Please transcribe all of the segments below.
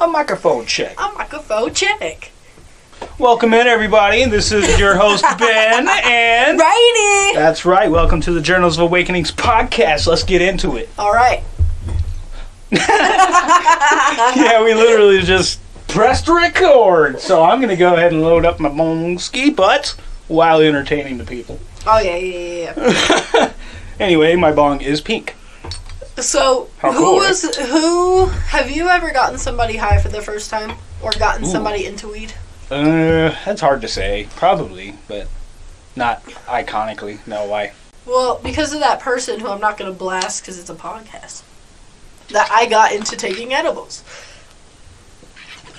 A microphone check. A microphone check. Welcome in, everybody. This is your host, Ben, and. Righty. That's right. Welcome to the Journals of Awakenings podcast. Let's get into it. All right. Yeah, we literally just pressed record. So I'm going to go ahead and load up my bong ski butts while entertaining the people. Oh yeah, yeah, yeah. yeah. Anyway, my bong is pink. So How who cool, right? was who? Have you ever gotten somebody high for the first time, or gotten Ooh. somebody into weed? Uh, that's hard to say. Probably, but not iconically. No, why? Well, because of that person who I'm not going to blast because it's a podcast, that I got into taking edibles.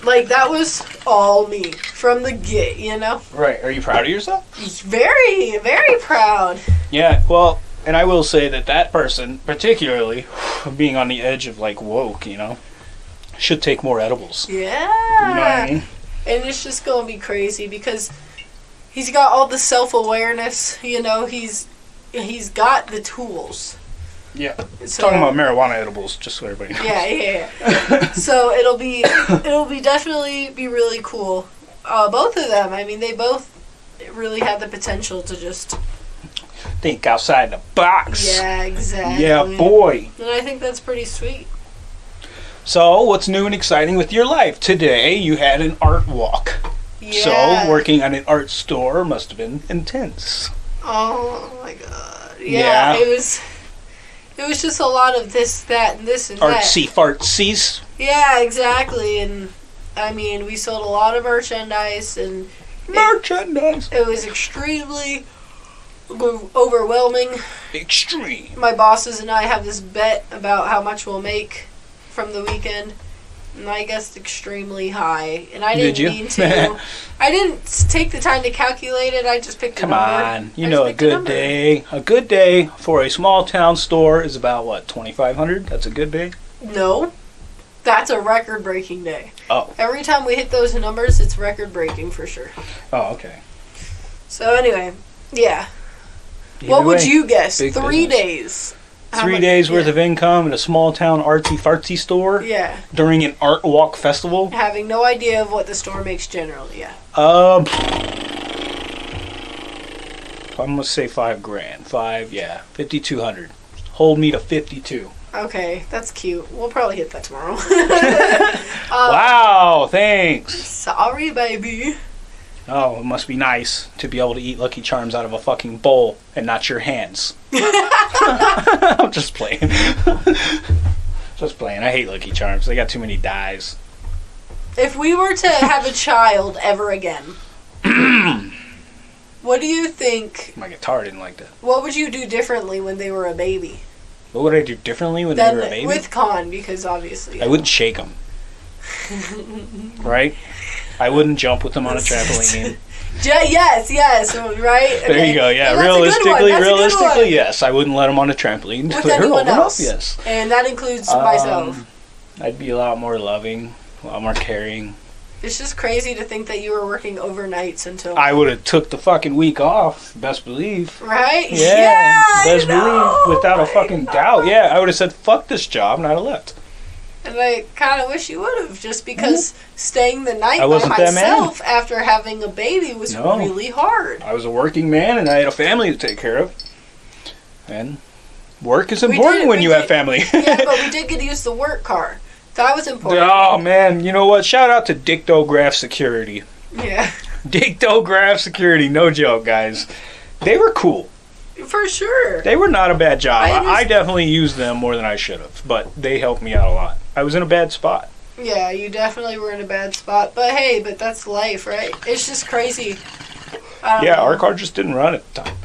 Like that was all me from the get, you know. Right. Are you proud of yourself? Very, very proud. Yeah, well, and I will say that that person, particularly being on the edge of like woke, you know, should take more edibles. Yeah. You know what I mean? and it's just gonna be crazy because he's got all the self awareness. You know, he's he's got the tools. Yeah. So, Talking about marijuana edibles, just so everybody knows. yeah, yeah, yeah. so it'll be it'll be definitely be really cool. Uh, both of them. I mean, they both really have the potential to just Think outside the box. yeah, exactly. Yeah, boy. And I think that's pretty sweet. So, what's new and exciting with your life? Today, you had an art walk. Yeah. So, working at an art store must have been intense. Oh my god. Yeah, Yeah. it was. It was just a lot of this, that, and this and that. Artsy fartsies. Yeah, exactly. And I mean, we sold a lot of merchandise, and Merchandise. it was extremely o- overwhelming. Extreme. My bosses and I have this bet about how much we'll make from the weekend. And I guessed extremely high, and I didn't Did you? mean to. I didn't take the time to calculate it. I just picked a Come on, you I know a good number. day. A good day for a small town store is about what twenty five hundred. That's a good day. No, that's a record-breaking day. Oh, Every time we hit those numbers, it's record-breaking for sure. oh, okay. So anyway, yeah. Either what would way, you guess? Three business. days. How Three much- days worth yeah. of income at a small town artsy fartsy store Yeah, during an art walk festival. having no idea of what the store makes generally. Yeah. Um, I'm gonna say five grand. Five, yeah, fifty two hundred. Hold me to fifty two. Okay, that's cute. We'll probably hit that tomorrow. Uh, wow, thanks. Sorry, baby. Oh, it must be nice to be able to eat Lucky Charms out of a fucking bowl and not your hands. I'm just playing. just playing. I hate Lucky Charms. They got too many dyes. If we were to have a child ever again, what do you think? My guitar didn't like that. What would you do differently when they were a baby? What would I do differently when they were a baby? with con, because obviously. I wouldn't shake them. right? I wouldn't jump with them on a trampoline. Yes, yes, right. There you go. Yeah, And that's a good one. realistically, That's a good realistically, yes, I wouldn't let them on a trampoline. With Clear anyone else. Yes. And that includes Um, myself. I'd be a lot more loving, a lot more caring. It's just crazy to think that you were working overnights until. I would have took the fucking week off. Best believe. right? Yeah, I best believe, without a fucking know. doubt. Yeah, I would have said fuck this job, and I'd have left. And I kind of wish you would have, just because mm-hmm. staying the night I by wasn't that man. myself after having a baby was No. really hard. I was a working man, and I had a family to take care of. And work is important did- when you did- have family. yeah, but we did get to use the work car. That was important. oh man, you know what? Shout out to Dictograph Security. Yeah, Dictograph Security, no joke, guys. They were cool. For sure. They were not a bad job. I I, I definitely used them more than I should have, but they helped me out a lot. I was in a bad spot. Yeah, you definitely were in a bad spot. But hey, but that's life, right? It's just crazy. Yeah, our um, car just didn't run at the time.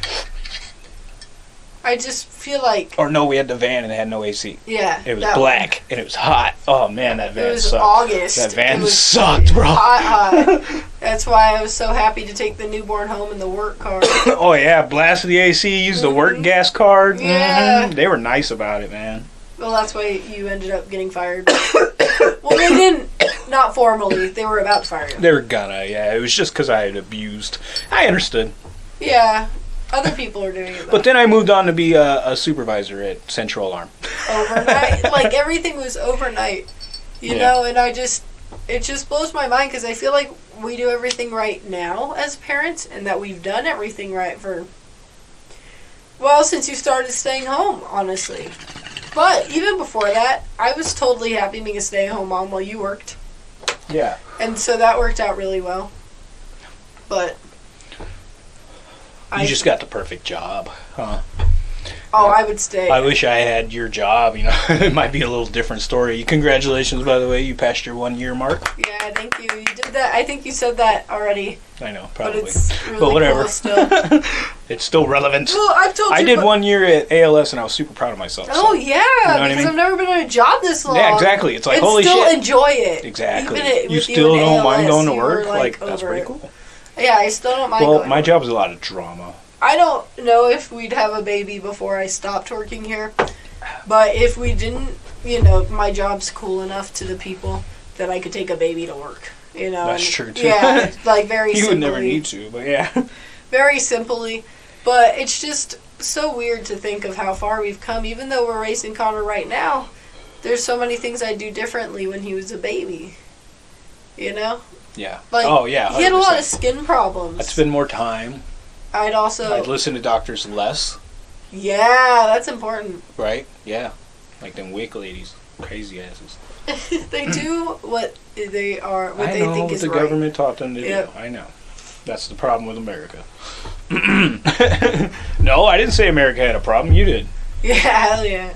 I just feel like, Or no, we had the van and it had no AC. yeah. It was black and it was hot. Oh man, that van It was sucked. August. That van It was sucked, bro. Hot, hot. That's why I was so happy to take the newborn home in the work car. oh yeah, blasted the AC, used the work Mhm. gas card. Yeah. Mhm. They were nice about it, man. well, that's why you ended up getting fired. well, they didn't. Not formally. They were about to fire you. They were gonna, yeah. It was just because I had abused. I understood. Yeah. Other people are doing it. Though. But then I moved on to be a, a supervisor at Central Alarm. overnight. like everything was overnight. You Yeah. know, and I just it just blows my mind because I feel like we do everything right now as parents, and that we've done everything right for. Well, since you started staying home, honestly. But even before that, I was totally happy being a stay-at-home mom while you worked, Yeah. and so that worked out really well. But You just got the perfect job, huh? oh, I would stay. I wish I had your job. You know, it might be a little different story. Congratulations, by the way, you passed your one year mark. yeah, thank you. You did that. I think you said that already, I know, but probably, it's really but whatever. cool still. it's still relevant. well, I've told you. I did one year at ALS, and I was super proud of myself. Oh, so- Oh yeah, what I because mean? I've never been on a job this long. Yeah, exactly. It's like and holy still shit. enjoy it. Exactly. It, you still don't mind going to work? Like, that's over pretty cool. Yeah, I still don't mind. Well, going my job is a lot of drama. I don't know if we'd have a baby before I stopped working here, but if we didn't, you know, my job's cool enough to the people that I could take a baby to work. You know, That's and- true, too. Yeah, like very. You would never need to, but yeah. very simply. But it's just so weird to think of how far we've come. Even though we're raising Connor right now, there's so many things I'd do differently when he was a baby. You know, Yeah. like oh, yeah. he had a lot of skin problems. I'd spend more time. I'd also I'd listen to doctors less, yeah, that's important. right? Yeah. Like them WIC ladies. Crazy asses. they do what they are, what I they know think what is the right. government taught them to Yep. do. I know. That's the problem with America. no, I didn't say America had a problem. You did. Yeah, hell yeah.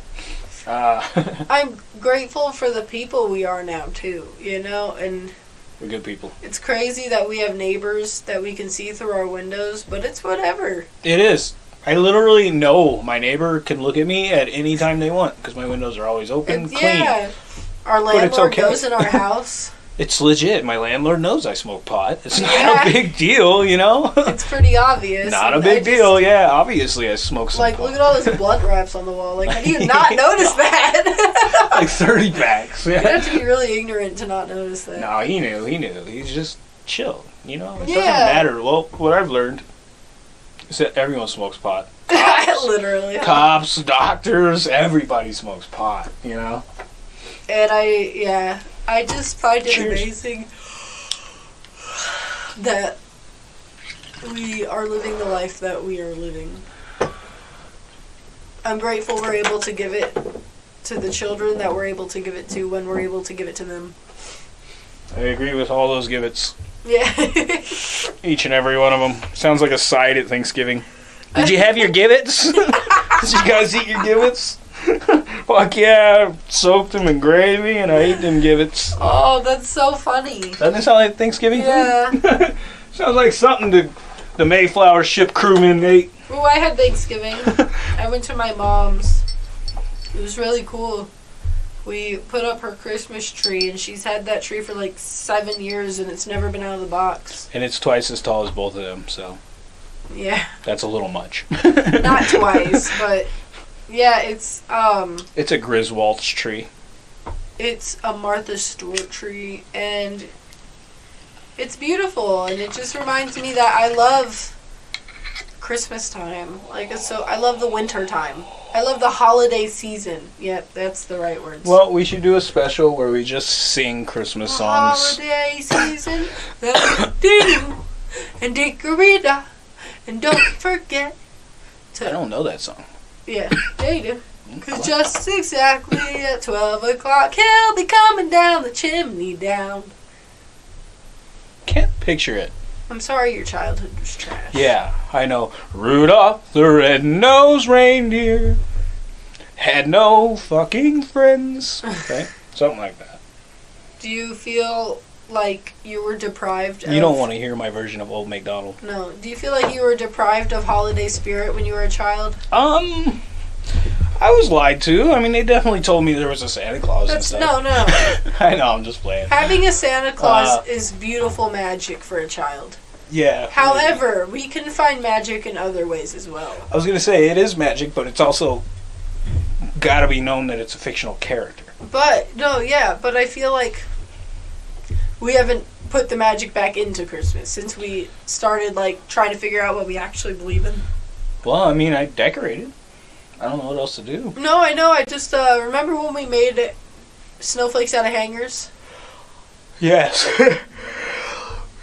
Uh, I'm grateful for the people we are now too. You know, and we're good people. it's crazy that we have neighbors that we can see through our windows, but it's whatever. It is. I literally know my neighbor can look at me at any time they want because my windows are always open, It's- clean. Yeah. Our But it's landlord okay. goes in our house. It's legit. My landlord knows I smoke pot. It's not Yeah. a big deal, you know. It's pretty obvious. not a big I just- deal. Yeah, obviously I smoke some Like, pot. look at all those blunt wraps on the wall. Like, how do you not notice that? like thirty packs. you have to be really ignorant to not notice that. No, he knew. He knew. He's just chill. You know, it Yeah. doesn't matter. Well, what I've learned is that everyone smokes pot. Cops, Literally. cops, doctors, everybody smokes pot. You know. And I, yeah, I just find it Cheers. amazing that we are living the life that we are living. I'm grateful we're able to give it to the children that we're able to give it to when we're able to give it to them. I agree with all those gibbets. Yeah. Each and every one of them. Sounds like a side at Thanksgiving. Did you have your gibbets? Did you guys eat your gibbets? Fuck yeah, I soaked them in gravy and I ate them gibbets. oh, that's so funny. Doesn't it sound like Thanksgiving Yeah. food? Sounds like something the, the Mayflower ship crewmen ate. Oh, I had Thanksgiving. I went to my mom's. It was really cool. We put up her Christmas tree, and she's had that tree for like seven years, and it's never been out of the box. And it's twice as tall as both of them, so Yeah, that's a little much. not twice, but yeah, it's um, It's a Griswold's tree. it's a Martha Stewart tree, and it's beautiful, and it just reminds me that I love Christmas time. Like so, I love the winter time. I love the holiday season. Yep, that's the right words. Well, we should do a special where we just sing Christmas songs. Holiday season, the doo and Dickorita, and don't forget to I don't know that song. Yeah, yeah you do. Cause just exactly at twelve o'clock, he'll be coming down the chimney down. Can't picture it. I'm sorry, your childhood was trash. Yeah, I know. Rudolph the red-nosed reindeer had no fucking friends. Okay, something like that. Do you feel like you were deprived? Of, You don't want to hear my version of Old MacDonald. No. Do you feel like you were deprived of holiday spirit when you were a child? Um, I was lied to. I mean, they definitely told me there was a Santa Claus That's and stuff. no, no. I know. I'm just playing. Having a Santa Claus Uh, is beautiful magic for a child. Yeah. However, we can find magic in other ways as well. I was gonna say it is magic, but it's also got to be known that it's a fictional character. But no, yeah, but I feel like we haven't put the magic back into Christmas since we started like trying to figure out what we actually believe in. Well, I mean, I decorated. I don't know what else to do. No, I know. I just uh, remember when we made snowflakes out of hangers. Yes.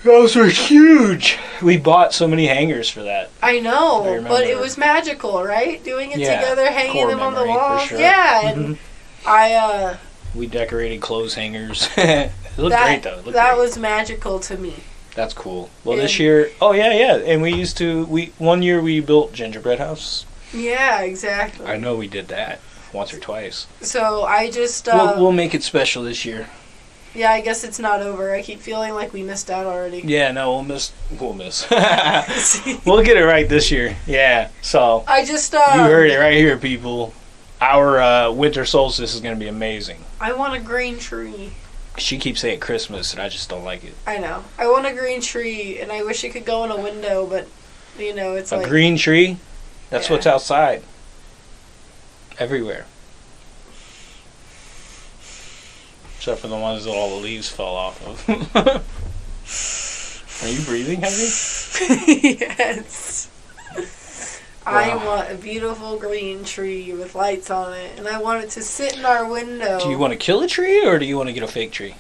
Those were huge. We bought so many hangers for that. I know, I but it was magical, right? Doing it Yeah, together, hanging them on the wall. sure. Yeah, and Mhm. I uh We decorated clothes hangers. it looked that great though. Looked that great. was magical to me. That's cool. Well, this year, oh yeah, yeah, and we used to. We one year we built gingerbread house. Yeah, exactly. I know we did that once or twice. So I just uh we'll, we'll make it special this year. yeah, I guess it's not over. I keep feeling like we missed out already. Yeah, no, we'll miss. We'll miss. we'll get it right this year. Yeah. So I just uh you heard it right here, people. Our uh, winter solstice is going to be amazing. I want a green tree. She keeps saying Christmas, and I just don't like it. I know. I want a green tree and I wish it could go in a window, but you know, it's A like green tree. That's Yeah. what's outside. Everywhere. Except for the ones that all the leaves fell off of. Are you breathing heavy? yes. I want a beautiful green tree with lights on it, and I want it to sit in our window. Do you want to kill a tree or do you want to get a fake tree?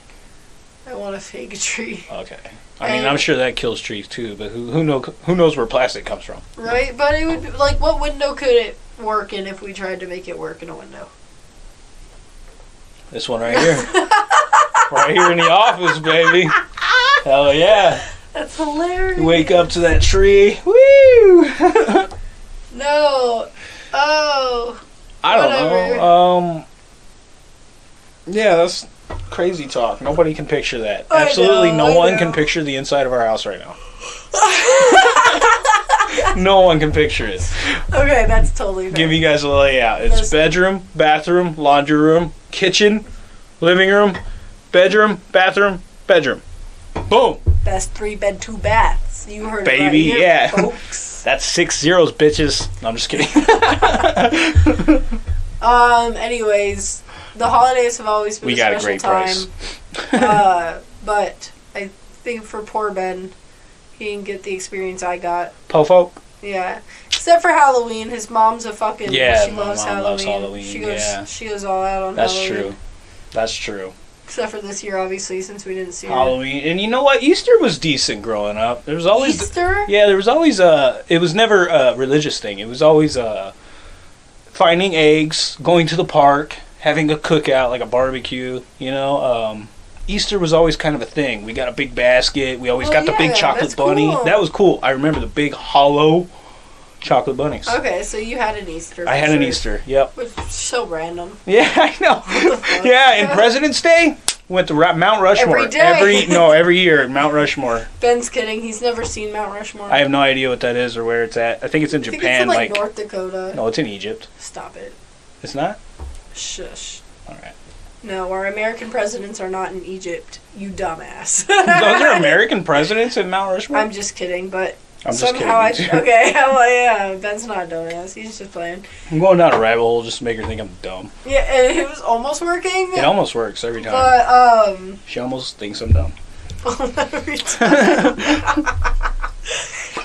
I want a fake tree, Okay. I mean, And- I'm sure that kills trees too, but who who know who knows where plastic comes from? right? But it would be, like, what window could it work in if we tried to make it work in a window? This one right here, right here in the office, baby. Hell yeah! That's hilarious. You wake up to that tree. Woo! No. Oh. I don't Whatever. know. Um. Yeah, that's crazy talk. Nobody can picture that. I Absolutely, know, no I one know. can picture the inside of our house right now. no one can picture it. Okay, that's totally fair. Give you guys a layout. It's That's- bedroom, bathroom, laundry room, kitchen, living room, bedroom, bathroom, bedroom. Boom. Best three bed, two baths. You heard Baby, it right here, yeah. folks. That's six zeros, bitches. No, I'm just kidding. um. Anyways, the holidays have always been we a got a great time. price. uh, but I think for poor Ben, he didn't get the experience I got. Pofo. Yeah, except for Halloween. His mom's a fucking. Yeah, she my loves mom Halloween. loves Halloween, She goes. yeah. She goes all out on Halloween. That's Halloween. true. That's true. Except for this year, obviously, since we didn't see. Halloween, and you know what? Easter was decent growing up. There was always Easter. yeah, there was always a. It was never a religious thing. It was always uh finding eggs, going to the park, having a cookout like a barbecue. You know, um, Easter was always kind of a thing. We got a big basket. We always Oh, got the yeah, big chocolate bunny. cool. That was cool. I remember the big hollow chocolate bunnies. Okay, so you had an Easter. I had an. Easter. Yep. Which is so random. Yeah, I know. What the fuck? Yeah, and President's Day went to Mount Rushmore Every day. every no every year Mount Rushmore. Ben's kidding. He's never seen Mount Rushmore. I have no idea what that is or where it's at. I think it's in I Japan. it's in, like, like North Dakota. no, it's in Egypt. Stop it. It's not. Shush. All right. No, our American presidents are not in Egypt. You dumbass. Those are American presidents at Mount Rushmore. I'm just kidding, but I'm just somehow kidding. I okay. Well, yeah, Ben's not a dumbass. He's just playing. I'm going down a rabbit hole just to make her think I'm dumb. Yeah, and it was almost working. It almost works every time. But um, she almost thinks I'm dumb. every time.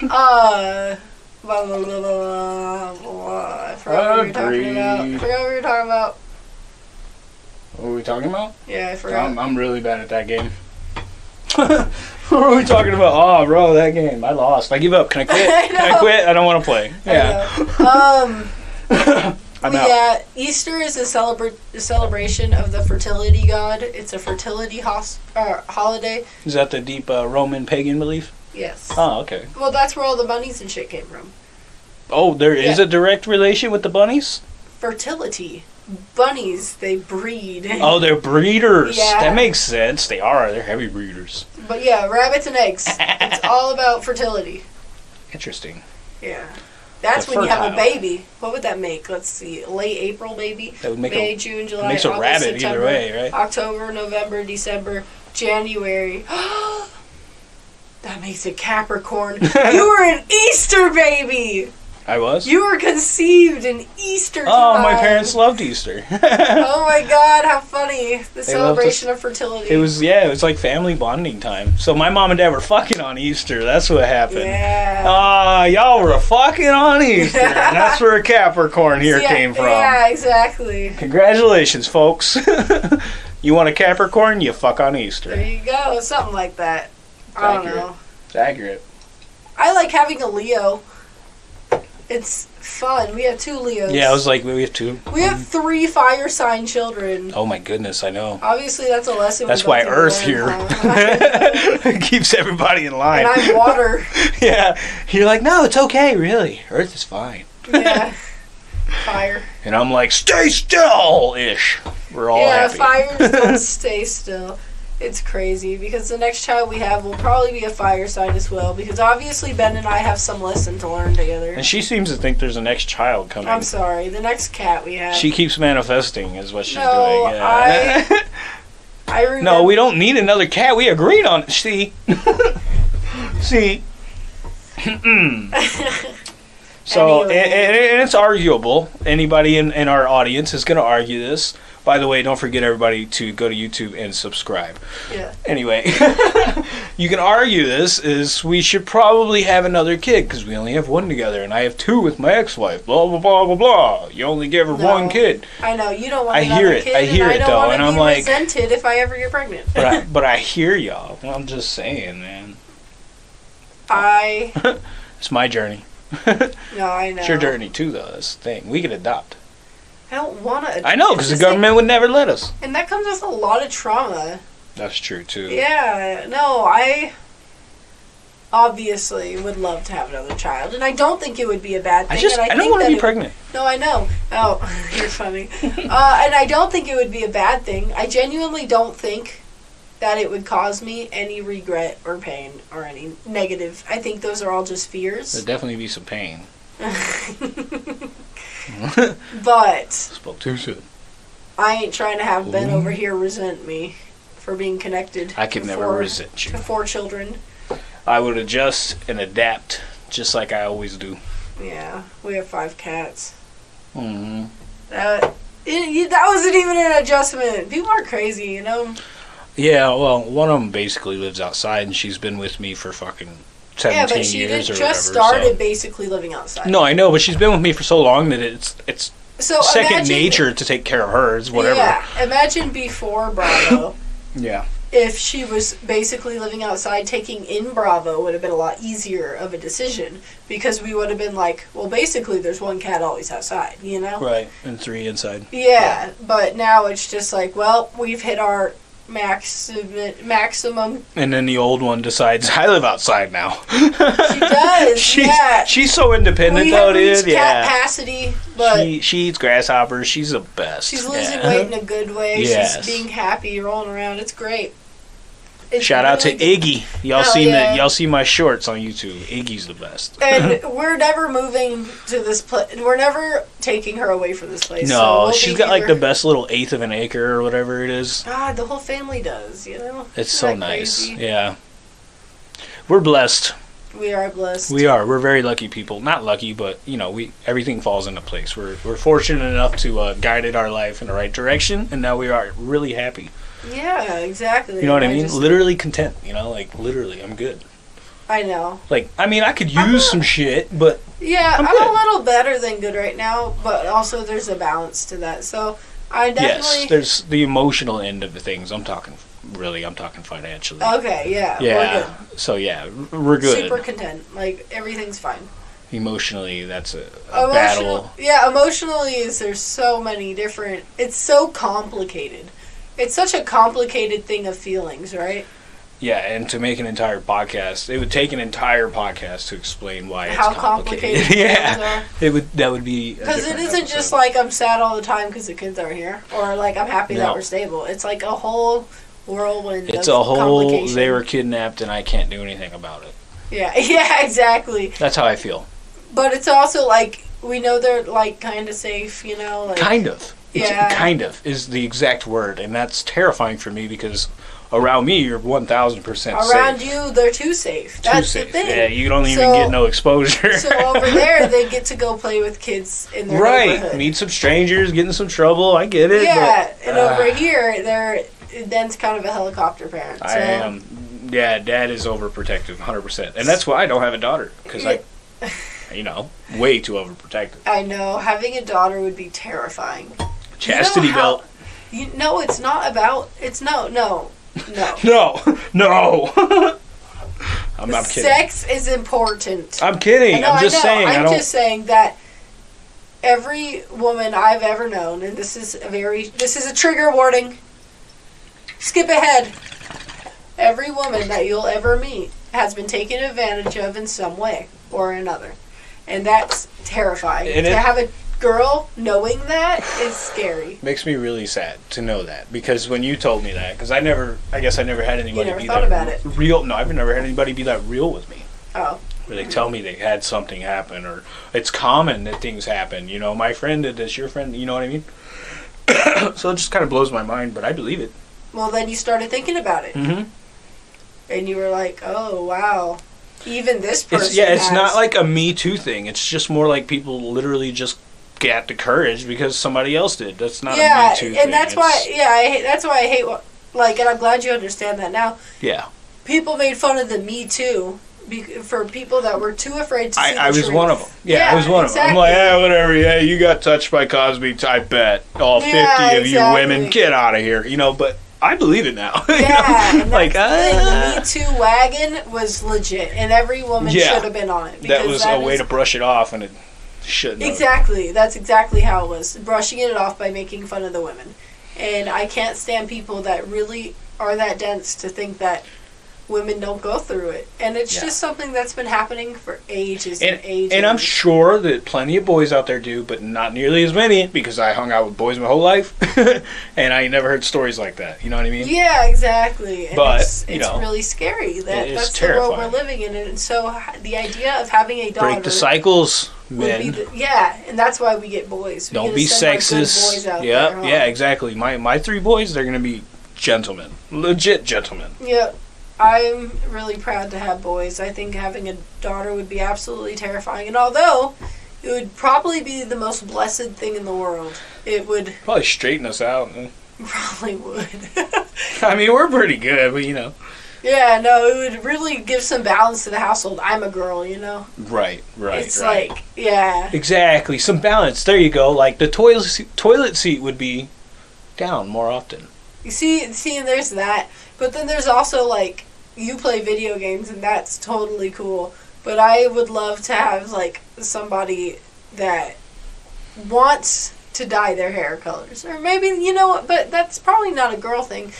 uh. Blah, blah, blah, blah, blah. I forgot what we were talking about. I forgot what we were talking about. What are we talking about? Yeah, I forgot. I'm, I'm really bad at that game. what are we talking about? Oh, bro, that game. I lost. I give up. Can I quit? I Can I quit? I don't want to play. Yeah. Um. I'm out. Yeah, Easter is a, celebra- celebration of the fertility god. It's a fertility hos- uh, holiday. Is that the deep uh, Roman pagan belief? Yes. Oh, okay. Well, that's where all the bunnies and shit came from. Oh, there is Yeah. a direct relation with the bunnies? Fertility. Bunnies, they breed. Oh, they're breeders. Yeah. That makes sense. They are. They're heavy breeders. But yeah, rabbits and eggs. it's all about fertility. Interesting. Yeah. That's They're when you have a baby. What would that make? Let's see. Late April, baby. That would make May, a June, July, makes a August, rabbit September, either way, right? October, November, December, January. that makes a Capricorn. you were an Easter baby. I was. You were conceived in Easter oh, my parents loved Easter. Oh my God! How funny! The They celebration of fertility. it was yeah, it was like family bonding time. So my mom and dad were fucking on Easter. That's what happened. Yeah. Ah, y'all were fucking on Easter. that's where a Capricorn here Yeah, came from. Yeah, exactly. Congratulations, folks. You want a Capricorn? You fuck on Easter. There you go, something like that. I don't know. It's accurate. I like having a Leo. It's fun. We have two Leos. Yeah, I was like, we have two. We have three fire sign children. Oh my goodness, I know. Obviously, that's a lesson. That's why Earth here keeps everybody in line. and I'm water. yeah, you're like, no, it's okay, really. Earth is fine. Yeah. Fire. And I'm like, stay still ish. We're all yeah, happy. fires don't stay still. It's crazy because the next child we have will probably be a fire sign as well. Because obviously Ben and I have some lesson to learn together. and she seems to think there's a next child coming. I'm sorry. The next cat we have. She keeps manifesting, is what she's No, doing. Yeah. I remember. no, we don't need another cat. We agreed on it. See, see. so, Anyway. and, and- and it's arguable. Anybody in, in our audience is going to argue this. By the way, don't forget everybody to go to YouTube and subscribe. Yeah. Anyway, you can argue this is we should probably have another kid because we only have one together, and I have two with my ex-wife. Blah blah blah blah blah. You only give her No. one kid, I know you don't want. I hear it. Kid, I hear it, I though, and I'm be like- resented if I ever get pregnant. but I, but I hear y'all. I'm just saying, man. I It's my journey. no, I know. It's your journey too, though. This thing. We can adopt. I don't want to. I know because the government would never let us. and that comes with a lot of trauma. That's true too. Yeah, no, I obviously would love to have another child, and I don't think it would be a bad thing. I just and I, I, don't want to be it- pregnant. No, I know. Oh, you're funny. uh, and I don't think it would be a bad thing. I genuinely don't think that it would cause me any regret or pain or any negative. I think those are all just fears. There'd definitely be some pain. but Spoke too soon. I ain't trying to have Ben Ooh. over here resent me for being connected. I could to never four- resent To you. four children. I would adjust and adapt just like I always do. Yeah, we have five cats. Mm-hmm. That it, you- that wasn't even an adjustment. People are crazy, you know. Yeah, well, one of them basically lives outside, and she's been with me for fucking seventeen Yeah, but she years did or just whatever. started basically living outside. No, I know, but she's been with me for so long that it's it's so second imagine- nature to take care of her. It's whatever. Yeah, imagine before Bravo. Yeah. if she was basically living outside, taking in Bravo would have been a lot easier of a decision because we would have been like, well, basically, there's one cat always outside, you know? Right, and three inside. Yeah, but now it's just like, well, we've hit our maximum maximum. And then the old one decides I live outside now. She does, she's, yeah. She's so independent we though, dude. Yeah. capacity, but she she eats grasshoppers. She's the best. she's losing Yeah. weight in a good way. Yes. She's being happy, rolling around. It's great. It's Shout out to. Iggy. Y'all seen yeah. the y'all see my shorts on YouTube. Iggy's the best. and we're never moving to this place. We're never taking her away from this place. so no, we'll she's got like the best little eighth of an acre or whatever it is. God, the whole family does. You know, It's Isn't so nice. crazy? Yeah. We're blessed. We are blessed. We are. We're very lucky people. Not lucky, but you know, we everything falls into place. We're we're fortunate enough to uh, guided our life in the right direction, and now we are really happy. Yeah, exactly. You know what I mean? just- literally content. You know, like literally, I'm good. I know. Like, I mean, I could use some shit, but Yeah, I'm I'm, a little better than good right now, but also there's a balance to that. So I definitely yes, there's the emotional end of the things. I'm talking really. I'm talking financially. okay, yeah, yeah. So yeah, we're good. Super content. Like everything's fine. Emotionally, that's a, a battle. yeah. Emotionally, is there's so many different. It's so complicated. It's such a complicated thing of feelings, right? Yeah, and to make an entire podcast, it would take an entire podcast to explain why it's How complicated. complicated yeah, are. it would. That would be Because it isn't just like I'm sad all the time because the kids are here, or like I'm happy that we're stable. It's like a whole whirlwind. it's a whole. They were kidnapped, and I can't do anything about it. Yeah, yeah, exactly. That's how I feel. But it's also like we know they're like kind of safe, you know. Like, Kind of. It's Yeah. Kind of is the exact word, and that's terrifying for me because around me you're one thousand percent around safe. you, they're too safe. Too That's safe. the thing. Yeah, you don't even So- get no exposure. so over there, they get to go play with kids in their right, meet some strangers, get in some trouble. I get it. yeah, but, and uh, over here, they're Ben's kind of a helicopter parent. So. I am. Yeah, dad is overprotective, hundred percent, and that's why I don't have a daughter because I, you know, way too overprotective. I know having a daughter would be terrifying. Chastity how- belt. You, no, it's not about. It's no, no, no. No, no. I'm, I'm kidding. Sex is important. I'm kidding. No, I'm just I know. saying. I'm I don't. just saying that every woman I've ever known, and this is a very, this is a trigger warning. Skip ahead. Every woman that you'll ever meet has been taken advantage of in some way or another, and that's terrifying. And to it- have a girl knowing that is scary. Makes me really sad to know that because when you told me that, because I never, I guess I never had anybody never be thought that about it. real. No, I've never had anybody be that real with me. Oh, Where they tell me they had something happen, or it's common that things happen. You know, my friend did this, your friend. You know what I mean? so it just kind of blows my mind, but I believe it. well, then you started thinking about it, Mm-hmm. and you were like, "Oh, wow." Even this person. It's, yeah, it's has- not like a Me Too thing. It's just more like people literally just get the courage because somebody else did. That's not a yeah, Me Too thing. and that's why. Yeah, I hate, that's why I hate. Like, and I'm glad you understand that now. Yeah, People made fun of the Me Too be, for people that were too afraid to. see I, I was truth. one of them. Yeah, I was one of them. I'm like, yeah, whatever. Yeah, you got touched by Cosby. I bet all fifty Yeah, of you women get out of here. You know, but I believe it now. you know? Yeah, like that's the ah. Me Too wagon was legit, and every woman Yeah. should have been on it. that was a way to brush it off, and it have. Exactly. That's exactly how it was. Brushing it off by making fun of the women. And I can't stand people that really are that dense to think that women don't go through it. And it's Yeah. just something that's been happening for ages and, And, ages. and I'm sure that plenty of boys out there do, but not nearly as many because I hung out with boys my whole life, and I never heard stories like that. You know what I mean? Yeah, exactly. And But, it's, you it's know, really scary that that's the world we're living in. And so the idea of having a daughter Break the cycles, would be men. the, yeah, and that's why we get boys. We Don't be sexist. Yeah, there, huh? yeah, exactly. My my three boys, they're gonna be gentlemen, legit gentlemen. Yep. I'm really proud to have boys. I think having a daughter would be absolutely terrifying. And although it would probably be the most blessed thing in the world, it would Probably straighten us out. probably would. I mean, we're pretty good, but you know. yeah, no, it would really give some balance to the household. I'm a girl, you know. Right, right, it's right. like, yeah. exactly some balance. There you go. Like the toilet seat, toilet seat would be down more often. You see, see, and there's that. But then there's also like you play video games, and that's totally cool. But I would love to have like somebody that wants to dye their hair colors, or maybe you know what. But that's probably not a girl thing.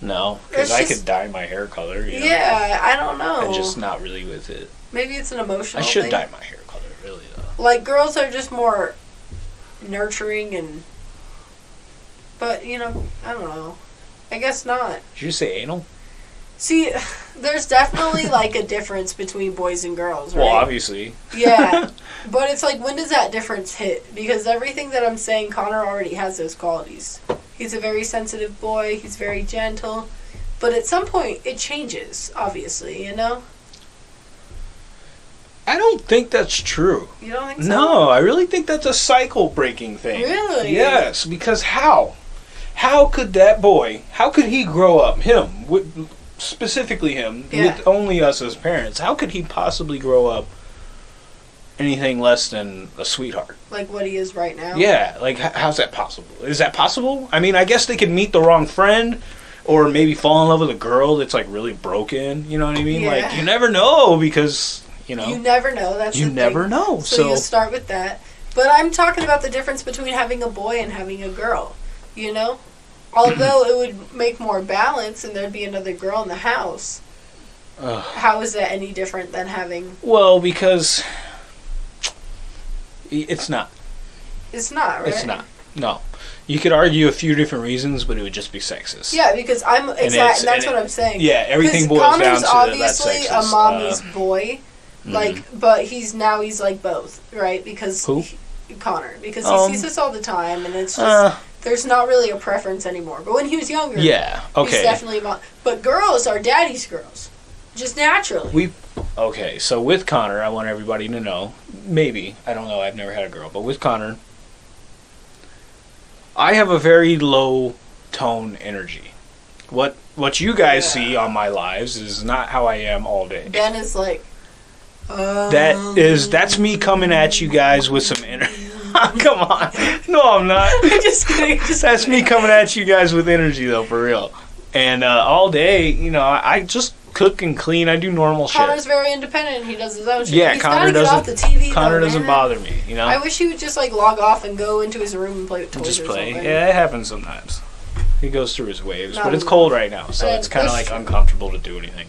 No, because I just- could dye my hair color. You know? Yeah, I don't know. I'm just not really with it. maybe it's an emotional. I should thing. dye my hair color, really though. Like girls are just more nurturing and. But you know, I don't know. I guess not. Did you say anal? See, there's definitely like a difference between boys and girls, right? Well, obviously. Yeah, but it's like when does that difference hit? Because everything that I'm saying, Connor already has those qualities. He's a very sensitive boy. He's very gentle, but at some point it changes. Obviously, you know. I don't think that's true. You don't think so? No, I really think that's a cycle breaking thing. Really? Yes, because how? How could that boy, how could he grow up, him, with, specifically him, Yeah. with only us as parents, how could he possibly grow up anything less than a sweetheart? Like what he is right now. Yeah, like how's that possible? Is that possible? I mean, I guess they could meet the wrong friend or maybe fall in love with a girl that's like really broken, you know what I mean? Yeah. Like you never know because, you know, You never know. That's you never thing. know. So, So, you start with that. But I'm talking about the difference between having a boy and having a girl. You know? Although it would make more balance and there'd be another girl in the house, Ugh. how is that any different than having. well, because it's not. It's not, right? It's not. No. You could argue a few different reasons, but it would just be sexist. Yeah, because I'm. Exactly. That's what I'm saying. Yeah, everything boils down Connor's to that obviously a mommy's Uh, boy. mhm. Like, but he's now he's like both, right? Because Who? he- Connor, because he Um, sees us all the time, and it's just uh, there's not really a preference anymore. But when he was younger, yeah. he's Okay. definitely mom. But girls are daddy's girls, just naturally. We okay. So with Connor, I want everybody to know. Maybe I don't know. I've never had a girl, but with Connor, I have a very low tone energy. What what you guys Yeah. see on my lives is not how I am all day. ben is like. That is that's me coming at you guys with some energy. Come on. No, I'm not. just kidding. Just That's me coming at you guys with energy, though, for real. And uh, all day, you know, I, I just cook and clean. I do normal Connor's shit. very independent. He does his own shit. Yeah, He's Connor gotta get off doesn't- the TV. Connor though, doesn't bother me, you know. I wish he would just like log off and go into his room and play with toys just play. Yeah, it happens sometimes. He goes through his waves, Not but it's cold right now, so it's kind of like uncomfortable to do anything.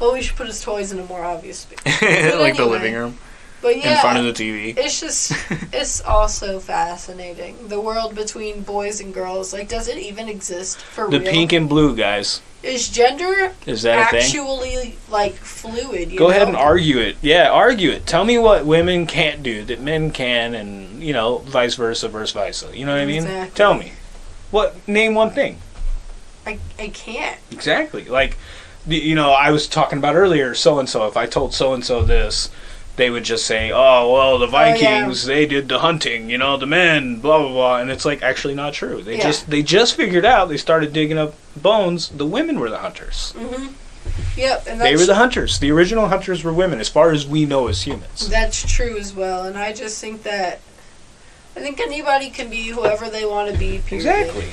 Well, we should put his toys in a more obvious space. like the living room But yeah, in front of the TV. it's just it's also fascinating. The world between boys and girls, like, does it even exist for The real? pink and blue guys. Is gender Is that actually like fluid? You Go know? ahead and argue it. Yeah, argue it. Tell me what women can't do that men can, and you know, vice versa, versus versa. You know what I mean? Exactly. Tell me. What? Name one thing. I, I can't. Exactly. Like, you know, I was talking about earlier. So and so. If I told so and so this, they would just say, "Oh, well, the Oh, yeah. Vikings they did the hunting. You know, the men, blah blah blah." And it's like actually not true. They Yeah. just they just figured out. They started digging up bones. The women were the hunters. hmm Yep, and They were the hunters. The original hunters were women, as far as we know as humans. that's true as well. And I just think that I think anybody can be whoever they want to be. Period. Exactly.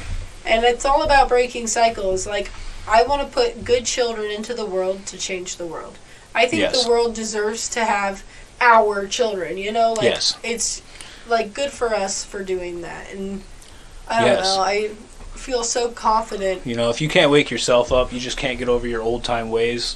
And it's all about breaking cycles. Like, I want to put good children into the world to change the world. I think Yes. the world deserves to have our children, you know? Like, Yes. it's, like, good for us for doing that. And I don't Yes. know. I feel so confident. You know, if you can't wake yourself up, you just can't get over your old time ways.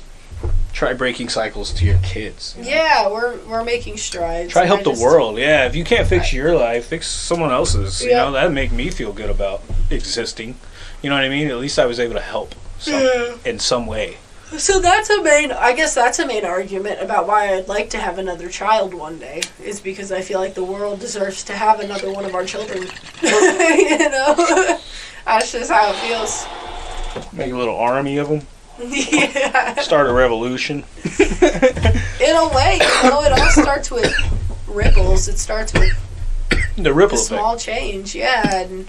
Try breaking cycles to your kids. you know? Yeah, we're, we're making strides. Try help I the world. Yeah, if you can't fix your life, fix someone else's. You Yeah. know, that'd make me feel good about existing. You know what I mean? At least I was able to help some, Yeah. in some way. So that's a main. I guess that's a main argument about why I'd like to have another child one day. Is because I feel like the world deserves to have another one of our children. you know, that's just how it feels. Make a little army of them. yeah. Start a revolution. In a way, you know, it all starts with ripples. It starts with The ripple small change. Yeah, and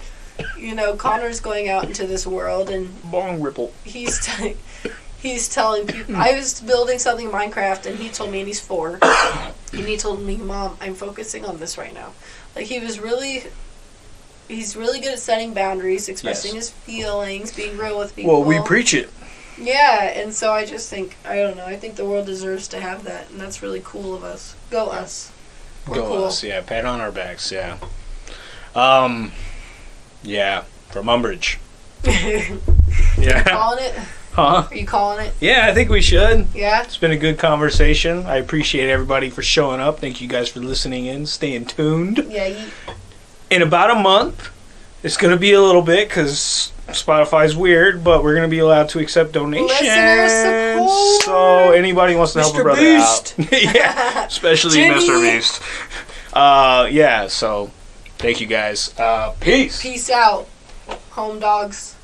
you know, Connor's going out into this world and long ripple. he's t- he's telling people I was building something in Minecraft and he told me and he's four and he told me mom I'm focusing on this right now like he was really he's really good at setting boundaries expressing his feelings being real with people Well, we preach it. yeah and so I just think I don't know I think the world deserves to have that and that's really cool of us go us We're Go cool. us, yeah. Pat on our backs, yeah. Um, yeah. From Umbridge. Yeah. calling it Huh? are you calling it Yeah, I think we should. yeah It's been a good conversation. I appreciate everybody for showing up. Thank you guys for listening in, staying tuned. yeah you, In about a month, it's going to be a little bit because Spotify's weird, but we're going to be allowed to accept donations. Listener support. So anybody wants to help a brother Beast. out, yeah, especially Jimmy. Mr. Beast. Uh, yeah. So thank you guys. Uh, peace. peace out home dogs